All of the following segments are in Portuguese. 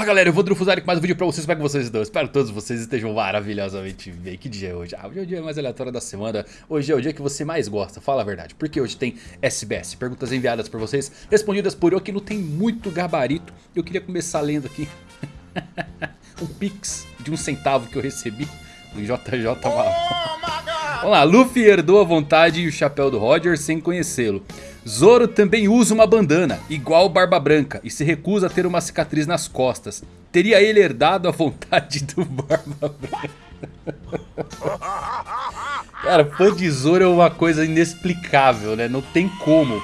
Fala galera, eu vou Drufuzar com mais um vídeo pra vocês, como é que vocês estão? Espero que todos vocês estejam maravilhosamente bem. Que dia é hoje? Ah, hoje é o dia mais aleatório da semana, hoje é o dia que você mais gosta, fala a verdade. Porque hoje tem SBS, perguntas enviadas por vocês, respondidas por eu que não tem muito gabarito. Eu queria começar lendo aqui um pix de um centavo que eu recebi do JJ Malão. Vamos lá, Luffy herdou a vontade e o chapéu do Roger sem conhecê-lo. Zoro também usa uma bandana, igual Barba Branca, e se recusa a ter uma cicatriz nas costas. Teria ele herdado a vontade do Barba Branca? Cara, fã de Zoro é uma coisa inexplicável, né? Não tem como.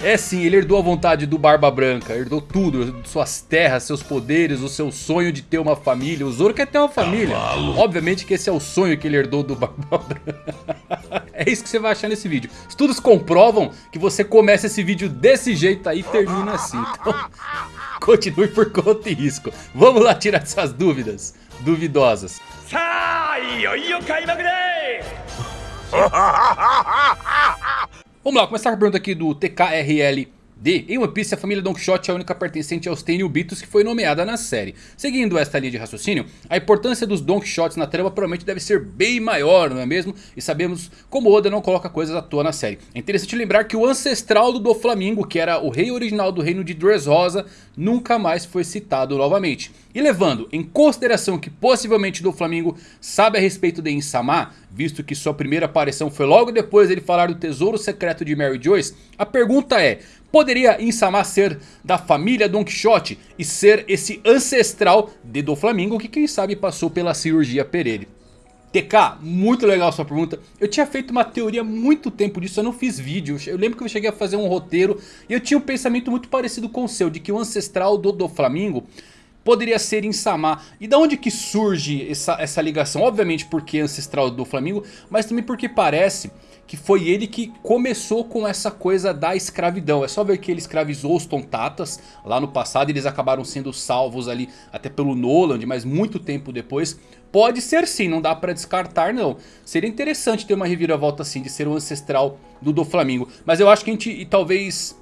É sim, ele herdou a vontade do Barba Branca, herdou tudo, suas terras, seus poderes, o seu sonho de ter uma família. O Zoro quer ter uma família. Cavalo. Obviamente que esse é o sonho que ele herdou do Barba Branca. É isso que você vai achar nesse vídeo. Estudos comprovam que você começa esse vídeo desse jeito aí e termina assim. Então, continue por conta e risco. Vamos lá tirar essas dúvidas duvidosas. Vamos lá, começar com a pergunta aqui do TKRL D. Em One Piece, a família Don Quixote é a única pertencente aos Tenryubitos que foi nomeada na série. Seguindo esta linha de raciocínio, a importância dos Don Quixotes na trama provavelmente deve ser bem maior, não é mesmo? E sabemos como Oda não coloca coisas à toa na série. É interessante lembrar que o ancestral do Doflamingo, que era o rei original do reino de Dressrosa, nunca mais foi citado novamente. E levando em consideração que possivelmente Doflamingo sabe a respeito de Insama, visto que sua primeira aparição foi logo depois dele falar do tesouro secreto de Mary Joyce, a pergunta é, Poderia Insama ser da família Don Quixote e ser esse ancestral de Doflamingo que quem sabe passou pela cirurgia Perere. TK, muito legal sua pergunta. Eu tinha feito uma teoria muito tempo disso, eu não fiz vídeo. Eu lembro que eu cheguei a fazer um roteiro e eu tinha um pensamento muito parecido com o seu. De que o ancestral do Doflamingo poderia ser Insama. E da onde que surge essa, essa ligação? Obviamente porque é ancestral do Flamengo, mas também porque parece que foi ele que começou com essa coisa da escravidão. É só ver que ele escravizou os Tontatas lá no passado. Eles acabaram sendo salvos ali até pelo Noland, mas muito tempo depois. Pode ser sim, não dá pra descartar não. Seria interessante ter uma reviravolta assim de ser um ancestral do do Flamengo. Mas eu acho que a gente talvez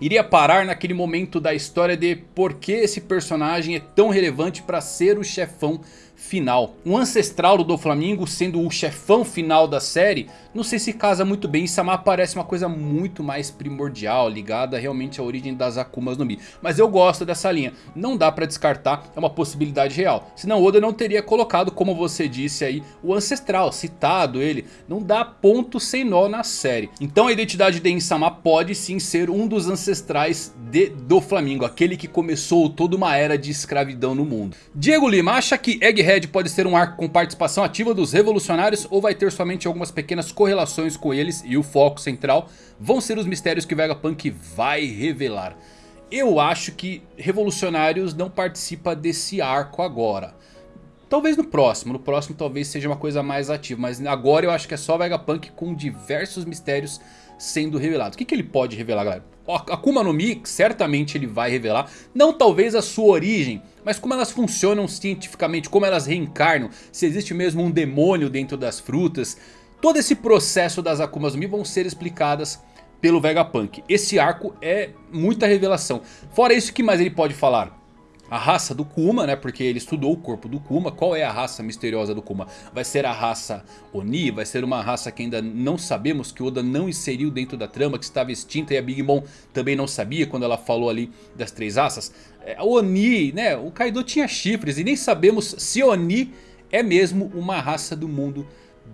iria parar naquele momento da história de por que esse personagem é tão relevante para ser o chefão final. Um ancestral do Doflamingo sendo o chefão final da série, não sei se casa muito bem. Sama parece uma coisa muito mais primordial, ligada realmente à origem das Akumas no Mi. Mas eu gosto dessa linha, não dá pra descartar, é uma possibilidade real. Senão Oda não teria colocado, como você disse aí, o ancestral, citado ele. Não dá ponto sem nó na série. Então a identidade de Insama pode sim ser um dos ancestrais de Doflamingo, aquele que começou toda uma era de escravidão no mundo. Diego Lima acha que Egghead Egghead pode ser um arco com participação ativa dos revolucionários ou vai ter somente algumas pequenas correlações com eles e o foco central vão ser os mistérios que Vegapunk vai revelar. Eu acho que revolucionários não participa desse arco agora. Talvez no próximo, no próximo talvez seja uma coisa mais ativa, mas agora eu acho que é só Vegapunk com diversos mistérios sendo revelados. O que, que ele pode revelar galera? Akuma no Mi certamente ele vai revelar, não talvez a sua origem, mas como elas funcionam cientificamente, como elas reencarnam, se existe mesmo um demônio dentro das frutas. Todo esse processo das Akumas no Mi vão ser explicadas pelo Vegapunk. Esse arco é muita revelação. Fora isso, o que mais ele pode falar? A raça do Kuma, né? Porque ele estudou o corpo do Kuma. Qual é a raça misteriosa do Kuma? Vai ser a raça Oni? Vai ser uma raça que ainda não sabemos, que Oda não inseriu dentro da trama, que estava extinta e a Big Mom também não sabia quando ela falou ali das três raças? É, Oni, né? O Kaido tinha chifres e nem sabemos se Oni é mesmo uma raça do mundo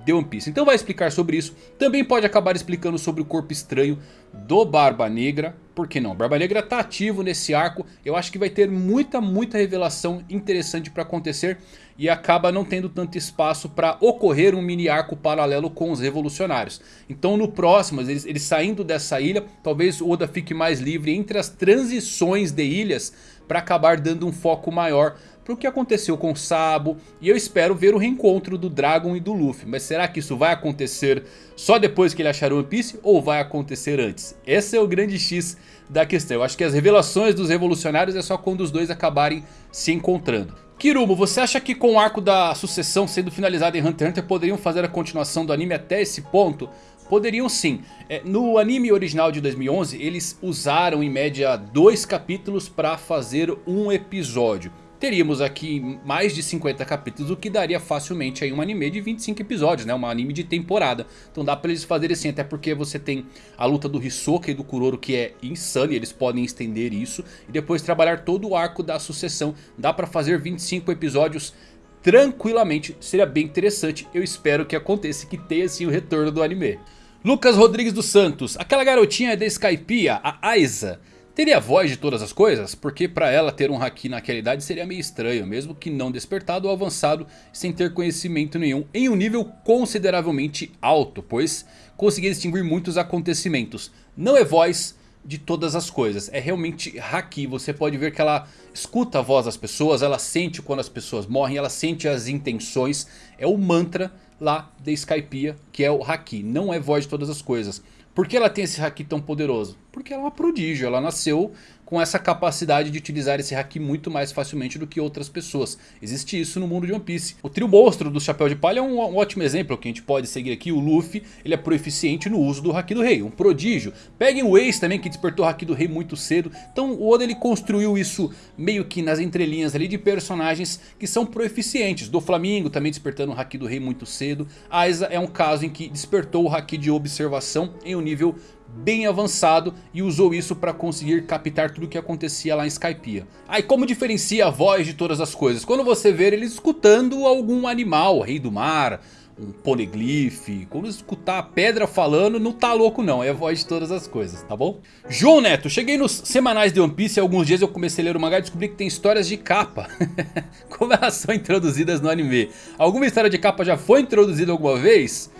de One Piece. Então vai explicar sobre isso. Também pode acabar explicando sobre o corpo estranho do Barba Negra. Por que não? Barba Negra está ativo nesse arco. Eu acho que vai ter muita, muita revelação interessante para acontecer. E acaba não tendo tanto espaço para ocorrer um mini arco paralelo com os revolucionários. Então no próximo, eles, eles saindo dessa ilha, talvez Oda fique mais livre entre as transições de ilhas. Para acabar dando um foco maior para o que aconteceu com o Sabo. E eu espero ver o reencontro do Dragon e do Luffy. Mas será que isso vai acontecer só depois que ele achar One Piece ou vai acontecer antes? Esse é o grande X da questão. Eu acho que as revelações dos revolucionários é só quando os dois acabarem se encontrando. Kirumo, você acha que com o arco da sucessão sendo finalizado em Hunter x Hunter poderiam fazer a continuação do anime até esse ponto? Poderiam sim. É, no anime original de 2011 eles usaram em média dois capítulos para fazer um episódio. Teríamos aqui mais de 50 capítulos, o que daria facilmente aí um anime de 25 episódios, né? Um anime de temporada. Então dá pra eles fazerem assim, até porque você tem a luta do Hisoka e do Kuroro que é insana e eles podem estender isso. E depois trabalhar todo o arco da sucessão. Dá pra fazer 25 episódios tranquilamente, seria bem interessante. Eu espero que aconteça que tenha sim o retorno do anime. Lucas Rodrigues dos Santos, aquela garotinha da Skypiea, a Aiza, teria voz de todas as coisas? Porque para ela ter um Haki naquela idade seria meio estranho, mesmo que não despertado ou avançado sem ter conhecimento nenhum em um nível consideravelmente alto, pois conseguia distinguir muitos acontecimentos. Não é voz de todas as coisas, é realmente Haki, você pode ver que ela escuta a voz das pessoas, ela sente quando as pessoas morrem, ela sente as intenções, é o mantra lá da Skypiea, que é o Haki, não é voz de todas as coisas. Por que ela tem esse Haki tão poderoso? Porque ela é uma prodígio, ela nasceu com essa capacidade de utilizar esse Haki muito mais facilmente do que outras pessoas. Existe isso no mundo de One Piece. O trio monstro do Chapéu de Palha é um, um, ótimo exemplo que a gente pode seguir aqui. O Luffy, ele é proeficiente no uso do Haki do Rei, um prodígio. Peguem o Ace também, que despertou o Haki do Rei muito cedo. Então o Oda ele construiu isso meio que nas entrelinhas ali de personagens que são proeficientes. Do Flamingo também despertando o Haki do Rei muito cedo. Aiza é um caso em que despertou o Haki de observação em um nível bem avançado e usou isso para conseguir captar tudo o que acontecia lá em Skypiea. Aí como diferencia a voz de todas as coisas? Quando você vê eles escutando algum animal, rei do mar, um poneglyph, quando escutar a pedra falando, não tá louco não, é a voz de todas as coisas, tá bom? João Neto, cheguei nos semanais de One Piece e alguns dias eu comecei a ler o mangá e descobri que tem histórias de capa. Como elas são introduzidas no anime? Alguma história de capa já foi introduzida alguma vez?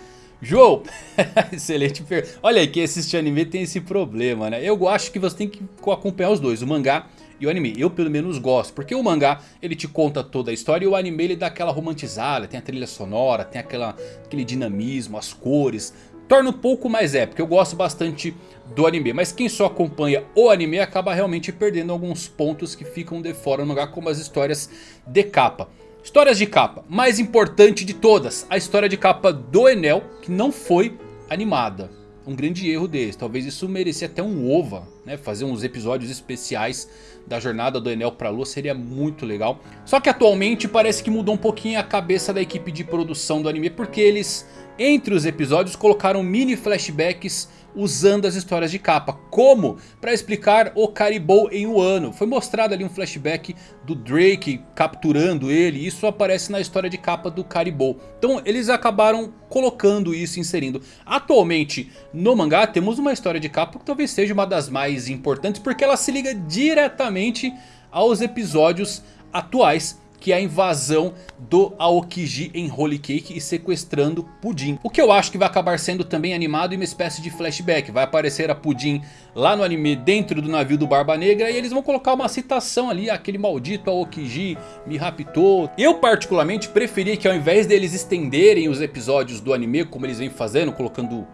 João, excelente pergunta. Olha aí, quem assiste anime tem esse problema, né? Eu acho que você tem que acompanhar os dois, o mangá e o anime. Eu pelo menos gosto, porque o mangá ele te conta toda a história e o anime ele dá aquela romantizada, tem a trilha sonora, tem aquela, aquele dinamismo, as cores. Torna um pouco mais épico, eu gosto bastante do anime. Mas quem só acompanha o anime acaba realmente perdendo alguns pontos que ficam de fora no mangá, como as histórias de capa. Histórias de capa, mais importante de todas, a história de capa do Enel, que não foi animada. Um grande erro deles, talvez isso merecia até um OVA, né? Fazer uns episódios especiais da jornada do Enel pra Lua seria muito legal. Só que atualmente parece que mudou um pouquinho a cabeça da equipe de produção do anime, porque eles, entre os episódios, colocaram mini flashbacks usando as histórias de capa. Como? Para explicar o Caribou em Wano. Foi mostrado ali um flashback do Drake capturando ele. Isso aparece na história de capa do Caribou. Então eles acabaram colocando isso, inserindo. Atualmente no mangá temos uma história de capa que talvez seja uma das mais importantes. Porque ela se liga diretamente aos episódios atuais que é a invasão do Aokiji em Holy Cake e sequestrando Pudim. O que eu acho que vai acabar sendo também animado em uma espécie de flashback. Vai aparecer a Pudim lá no anime dentro do navio do Barba Negra e eles vão colocar uma citação ali, aquele maldito Aokiji me raptou. Eu particularmente preferia que ao invés deles estenderem os episódios do anime como eles vêm fazendo, colocando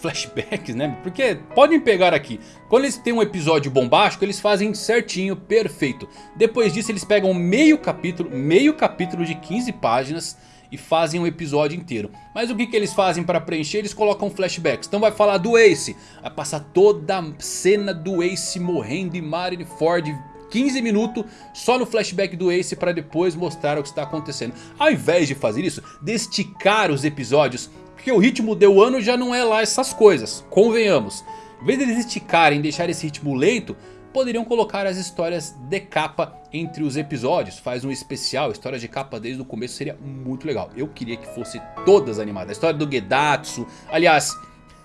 flashbacks, né? Porque podem pegar aqui. Quando eles têm um episódio bombástico, eles fazem certinho, perfeito. Depois disso eles pegam meio capítulo, meio capítulo de 15 páginas e fazem um episódio inteiro. Mas o que, que eles fazem para preencher? Eles colocam flashbacks. Então vai falar do Ace. Vai passar toda a cena do Ace morrendo em Marineford 15 minutos só no flashback do Ace para depois mostrar o que está acontecendo. Ao invés de fazer isso, de esticar os episódios porque o ritmo de ano já não é lá essas coisas, convenhamos. Em vez de eles esticarem e deixar esse ritmo lento, poderiam colocar as histórias de capa entre os episódios. Faz um especial, história de capa desde o começo seria muito legal. Eu queria que fosse todas animadas. A história do Gedatsu, aliás,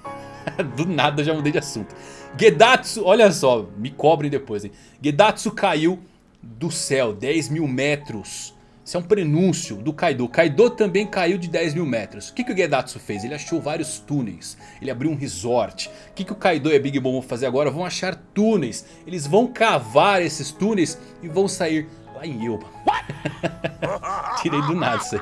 do nada já mudei de assunto. Gedatsu, olha só, me cobrem depois, hein. Gedatsu caiu do céu, 10 mil metros isso é um prenúncio do Kaido. Kaido também caiu de 10 mil metros. O que, que o Gedatsu fez? Ele achou vários túneis. Ele abriu um resort. O que, que o Kaido e a Big Mom vão fazer agora? Vão achar túneis. Eles vão cavar esses túneis e vão sair lá em Elba. Tirei do nada isso aí.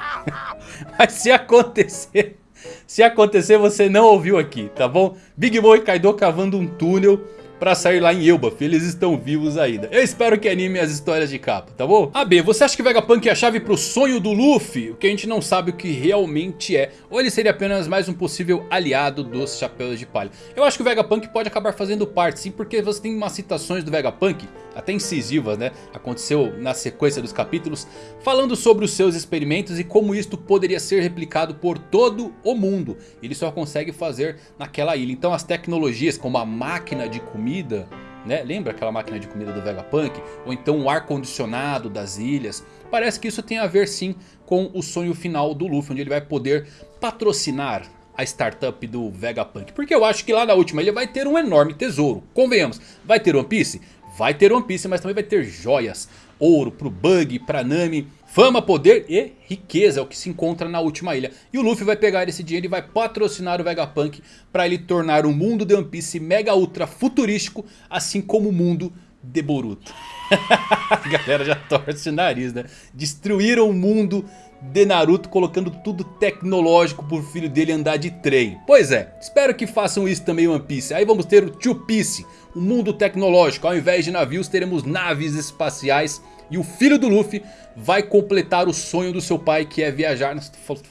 Mas se acontecer... Se acontecer, você não ouviu aqui, tá bom? Big Mom e Kaido cavando um túnel pra sair lá em Elbaf. Eles estão vivos ainda. Eu espero que anime as histórias de capa, tá bom? A B, você acha que Vegapunk é a chave pro sonho do Luffy? O que a gente não sabe o que realmente é. Ou ele seria apenas mais um possível aliado dos Chapéus de Palha. Eu acho que o Vegapunk pode acabar fazendo parte sim, porque você tem umas citações do Vegapunk. Até incisivas, né? Aconteceu na sequência dos capítulos, falando sobre os seus experimentos e como isto poderia ser replicado por todo o mundo. Ele só consegue fazer naquela ilha. Então as tecnologias como a máquina de comida... Né? Lembra aquela máquina de comida do Vegapunk? Ou então o ar condicionado das ilhas. Parece que isso tem a ver sim com o sonho final do Luffy. Onde ele vai poder patrocinar a startup do Vegapunk. Porque eu acho que lá na última ilha vai ter um enorme tesouro. Convenhamos, vai ter One Piece? Vai ter One Piece, mas também vai ter joias. Ouro pro Bug, pra Nami. Fama, poder e riqueza é o que se encontra na última ilha. E o Luffy vai pegar esse dinheiro e vai patrocinar o Vegapunk para ele tornar o mundo de One Piece mega ultra futurístico, assim como o mundo de Boruto. A galera já torce o nariz, né? Destruíram o mundo de Naruto colocando tudo tecnológico pro filho dele andar de trem. Pois é, espero que façam isso também One Piece. Aí vamos ter o Two Piece, o mundo tecnológico. Ao invés de navios teremos naves espaciais e o filho do Luffy vai completar o sonho do seu pai que é viajar.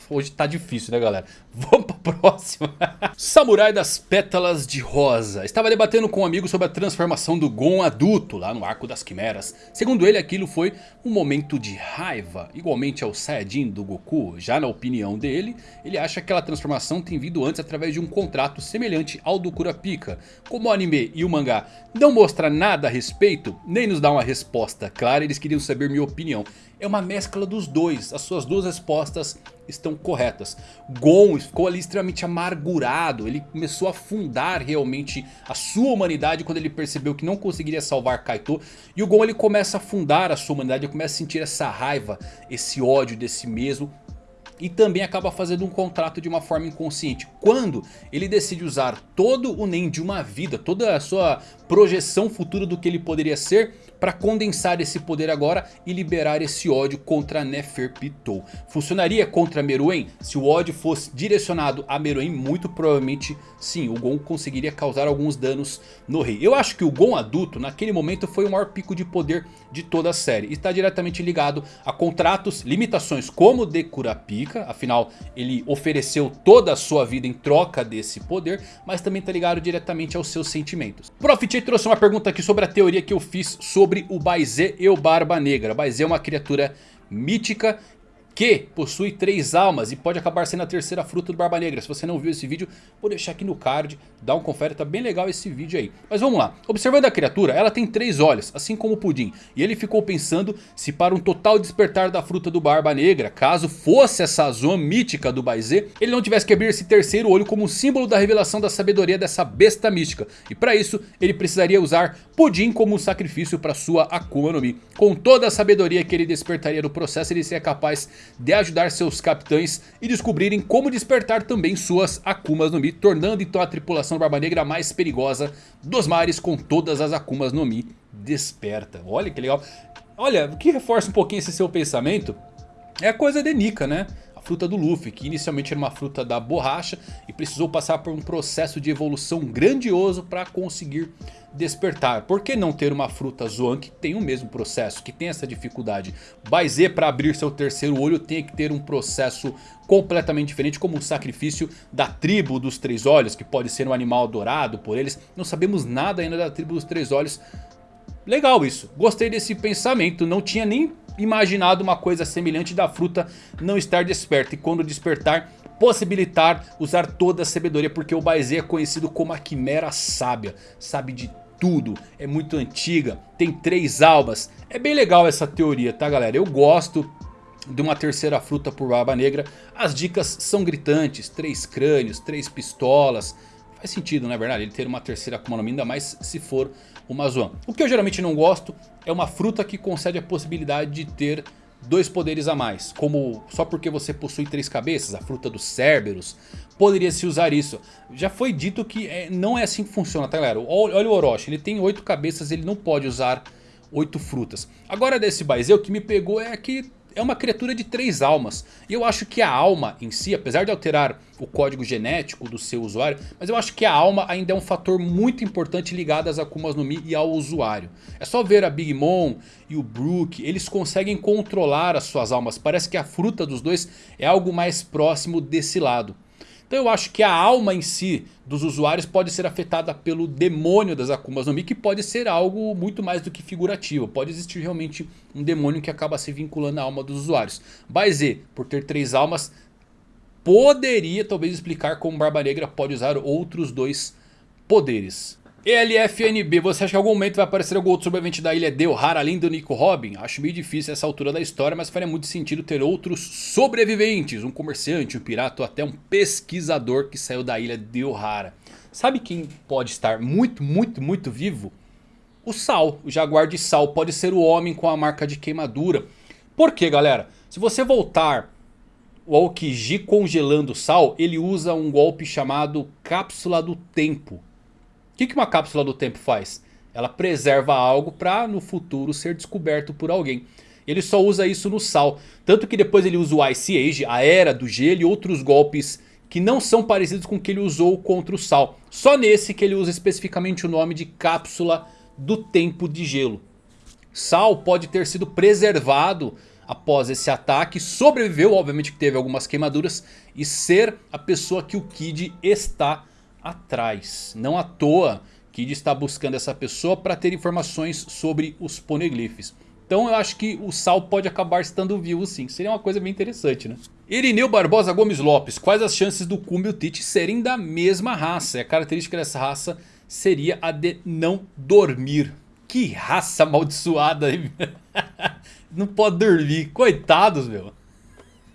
Hoje tá difícil né galera? Vamos pra próxima. Samurai das Pétalas de Rosa. Estava debatendo com um amigo sobre a transformação do Gon adulto lá no Arco das Quimeras. Segundo ele aquilo foi um momento de raiva. Igualmente ao Saiyajin do Goku. Já na opinião dele, ele acha que aquela transformação tem vindo antes através de um contrato semelhante ao do Kurapika. Como o anime e o mangá não mostram nada a respeito, nem nos dá uma resposta clara, eles queriam saber minha opinião é uma mescla dos dois. As suas duas respostas estão corretas. Gon ficou ali extremamente amargurado. Ele começou a fundar realmente a sua humanidade quando ele percebeu que não conseguiria salvar Kaito. E o Gon ele começa a fundar a sua humanidade. Ele começa a sentir essa raiva, esse ódio desse mesmo e também acaba fazendo um contrato de uma forma inconsciente. Quando ele decide usar todo o Nen de uma vida, toda a sua projeção futura do que ele poderia ser para condensar esse poder agora e liberar esse ódio contra Neferpitou. Funcionaria contra Meruem? Se o ódio fosse direcionado a Meruem, muito provavelmente sim, o Gon conseguiria causar alguns danos no rei. Eu acho que o Gon adulto naquele momento foi o maior pico de poder de toda a série. Está diretamente ligado a contratos, limitações como o de Kurapika, afinal ele ofereceu toda a sua vida em troca desse poder, mas também está ligado diretamente aos seus sentimentos. Profit trouxe uma pergunta aqui sobre a teoria que eu fiz sobre sobre o Baizé e o Barba Negra. Baizé é uma criatura mítica que possui três almas e pode acabar sendo a terceira fruta do Barba Negra. Se você não viu esse vídeo, vou deixar aqui no card, dá um confere, tá bem legal esse vídeo aí. Mas vamos lá, observando a criatura, ela tem três olhos, assim como o Pudim. E ele ficou pensando se para um total despertar da fruta do Barba Negra, caso fosse essa zona mítica do Baizê, ele não tivesse que abrir esse terceiro olho como símbolo da revelação da sabedoria dessa besta mística. E para isso, ele precisaria usar Pudim como um sacrifício para sua Akuma no Mi. Com toda a sabedoria que ele despertaria no processo, ele seria capaz de ajudar seus capitães e descobrirem como despertar também suas Akumas no Mi, tornando então a tripulação Barba Negra mais perigosa dos mares com todas as Akumas no Mi desperta. Olha que legal. Olha, o que reforça um pouquinho esse seu pensamento é a coisa de Nika, né? Fruta do Luffy, que inicialmente era uma fruta da borracha e precisou passar por um processo de evolução grandioso para conseguir despertar. Por que não ter uma fruta Zoan que tem o mesmo processo, que tem essa dificuldade? Baizê para abrir seu terceiro olho tem que ter um processo completamente diferente, como o sacrifício da tribo dos três olhos, que pode ser um animal adorado por eles. Não sabemos nada ainda da tribo dos três olhos. Legal isso, gostei desse pensamento, não tinha nem imaginado uma coisa semelhante da fruta não estar desperta. E quando despertar, possibilitar usar toda a sabedoria. Porque o Baizé é conhecido como a Quimera Sábia. Sabe de tudo, é muito antiga, tem três almas. É bem legal essa teoria, tá galera? Eu gosto de uma terceira fruta por Barba Negra. As dicas são gritantes, três crânios, três pistolas. Faz sentido, não é verdade? Ele ter uma terceira Akuma no Mi, ainda mais se for uma Zoan. O que eu geralmente não gosto é uma fruta que concede a possibilidade de ter dois poderes a mais. Como só porque você possui três cabeças, a fruta dos Cerberus. Poderia se usar isso. Já foi dito que é, não é assim que funciona, tá galera? Olha o Orochi, ele tem oito cabeças, ele não pode usar oito frutas. Agora desse Baizeu, o que me pegou é que é uma criatura de três almas. E eu acho que a alma em si, apesar de alterar o código genético do seu usuário, mas eu acho que a alma ainda é um fator muito importante ligado às Akumas no Mi e ao usuário. É só ver a Big Mom e o Brook, eles conseguem controlar as suas almas. Parece que a fruta dos dois é algo mais próximo desse lado. Então eu acho que a alma em si dos usuários pode ser afetada pelo demônio das Akumas no Mi. Que pode ser algo muito mais do que figurativo. Pode existir realmente um demônio que acaba se vinculando à alma dos usuários. Baize, por ter três almas, poderia talvez explicar como Barba Negra pode usar outros dois poderes. ELFNB, você acha que em algum momento vai aparecer algum outro sobrevivente da ilha Delhar além do Nico Robin? Acho meio difícil essa altura da história, mas faria muito sentido ter outros sobreviventes. Um comerciante, um pirata ou até um pesquisador que saiu da ilha Delhara. Sabe quem pode estar muito, muito, muito vivo? O Sal, o Jaguar de Sal, pode ser o homem com a marca de queimadura. Por quê, galera? Se você voltar o Aokiji congelando o Sal, ele usa um golpe chamado Cápsula do Tempo que, que uma cápsula do tempo faz? Ela preserva algo para no futuro ser descoberto por alguém. Ele só usa isso no Sal. Tanto que depois ele usa o Ice Age, a Era do Gelo e outros golpes que não são parecidos com o que ele usou contra o Sal. Só nesse que ele usa especificamente o nome de Cápsula do Tempo de Gelo. Sal pode ter sido preservado após esse ataque, sobreviveu, obviamente que teve algumas queimaduras, e ser a pessoa que o Kid está atrás. Não à toa Kid está buscando essa pessoa para ter informações sobre os poneglyphs. Então eu acho que o Sal pode acabar estando vivo sim. Seria uma coisa bem interessante, né? Irineu Barbosa Gomes Lopes. Quais as chances do Kumbi e o Tite serem da mesma raça? E a característica dessa raça seria a de não dormir. Que raça amaldiçoada. não pode dormir. Coitados, meu.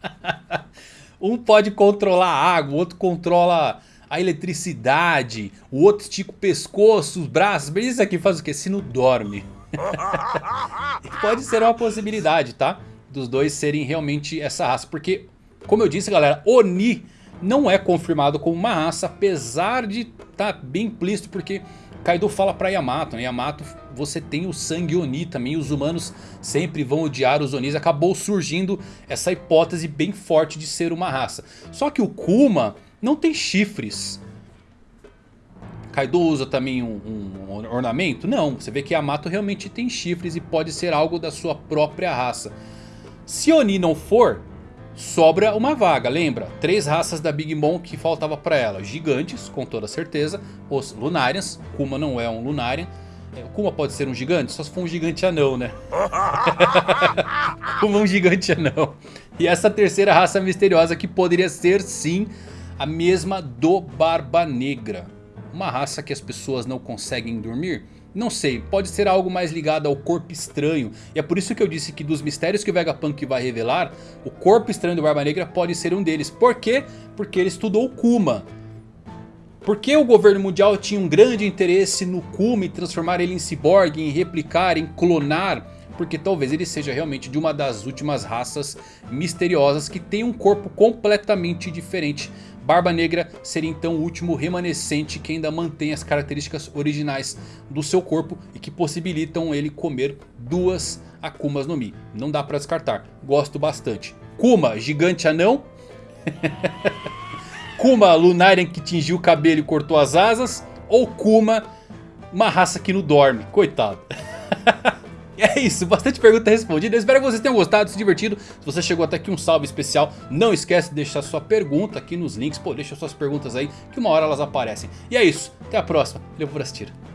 um pode controlar a água, o outro controla a eletricidade, o outro estica o pescoço, os braços, mas isso aqui faz o que? Se não dorme. Pode ser uma possibilidade, tá? Dos dois serem realmente essa raça, porque, como eu disse galera, Oni não é confirmado como uma raça, apesar de estar tá bem implícito, porque Kaido fala pra Yamato, né? Yamato, você tem o sangue Oni também, os humanos sempre vão odiar os Onis. Acabou surgindo essa hipótese bem forte de ser uma raça. Só que o Kuma não tem chifres. Kaido usa também um, um, ornamento? Não, você vê que Yamato realmente tem chifres e pode ser algo da sua própria raça. Se Oni não for, sobra uma vaga, lembra? Três raças da Big Mom que faltava para ela. Gigantes, com toda certeza. Os Lunarians, Kuma não é um Lunarian. É, Kuma pode ser um gigante? Só se for um gigante anão, né? Kuma é um gigante anão. E essa terceira raça misteriosa que poderia ser sim a mesma do Barba Negra. Uma raça que as pessoas não conseguem dormir? Não sei, pode ser algo mais ligado ao corpo estranho. E é por isso que eu disse que dos mistérios que o Vegapunk vai revelar, o corpo estranho do Barba Negra pode ser um deles. Por quê? Porque ele estudou Kuma. Porque o governo mundial tinha um grande interesse no Kuma e transformar ele em ciborgue, em replicar, em clonar porque talvez ele seja realmente de uma das últimas raças misteriosas que tem um corpo completamente diferente Barba Negra seria então o último remanescente que ainda mantém as características originais do seu corpo e que possibilitam ele comer duas Akumas no Mi. Não dá pra descartar, gosto bastante. Kuma, gigante anão. Kuma, Lunarian que tingiu o cabelo e cortou as asas. Ou Kuma, uma raça que não dorme, coitado. é isso, bastante pergunta respondida. Eu espero que vocês tenham gostado, se divertido. Se você chegou até aqui, um salve especial. Não esquece de deixar sua pergunta aqui nos links. Pô, deixa suas perguntas aí, que uma hora elas aparecem. E é isso, até a próxima. Valeu por assistir.